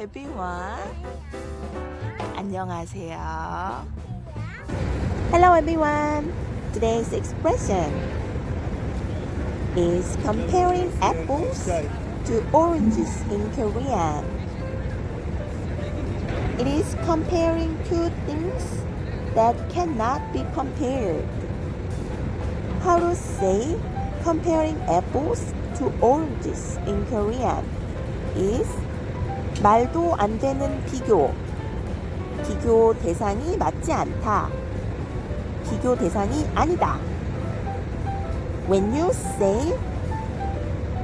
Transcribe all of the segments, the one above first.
everyone. 안녕하세요. Hello everyone. Today's expression is comparing apples to oranges in Korean. It is comparing two things that cannot be compared. How to say comparing apples to oranges in Korean is 말도 안 되는 비교. 비교 대상이 맞지 않다. 비교 대상이 아니다. When you say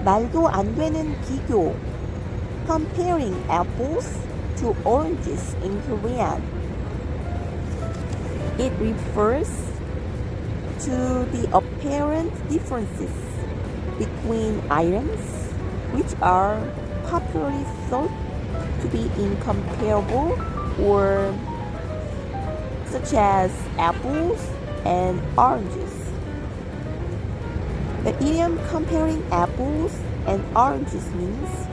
말도 안 되는 비교, comparing apples to oranges in Korean, it refers to the apparent differences between items which are popularly thought to be incomparable or such as apples and oranges. The idiom comparing apples and oranges means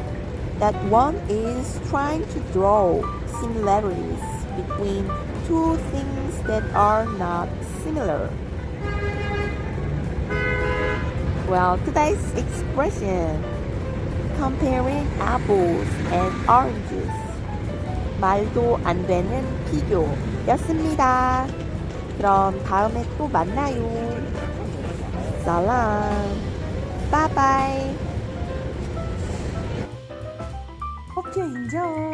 that one is trying to draw similarities between two things that are not similar. Well, today's expression comparing apples and oranges 말도 안 되는 비교였습니다. 그럼 다음에 또 만나요. 살람. 바이바이. You enjoy.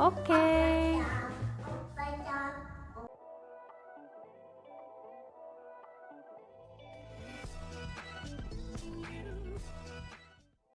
Oke. Okay.